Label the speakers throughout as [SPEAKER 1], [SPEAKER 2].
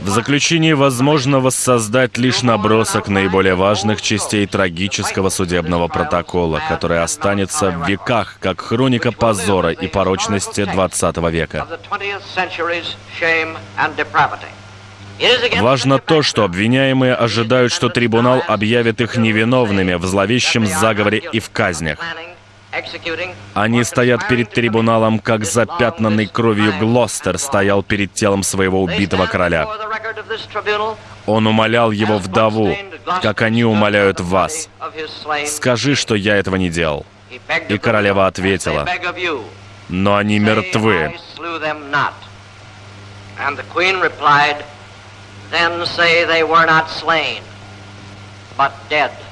[SPEAKER 1] В заключении возможно воссоздать лишь набросок наиболее важных частей трагического судебного протокола, который останется в веках как хроника позора и порочности 20 века. Важно то, что обвиняемые ожидают, что трибунал объявит их невиновными в зловещем заговоре и в казнях. Они стоят перед трибуналом, как запятнанный кровью Глостер стоял перед телом своего убитого короля. Он умолял его вдову, как они умоляют вас. «Скажи, что я этого не делал». И королева ответила, «Но они мертвы».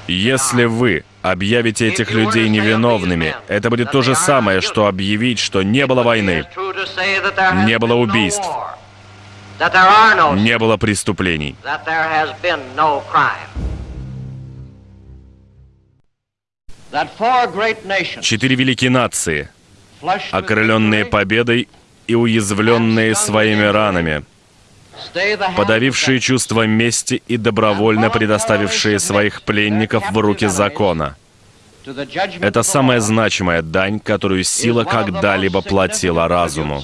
[SPEAKER 1] Если вы объявите этих людей невиновными, это будет то же самое, что объявить, что не было войны, не было убийств, не было преступлений. Четыре великие нации, окрыленные победой и уязвленные своими ранами, подавившие чувство мести и добровольно предоставившие своих пленников в руки закона. Это самая значимая дань, которую сила когда-либо платила разуму.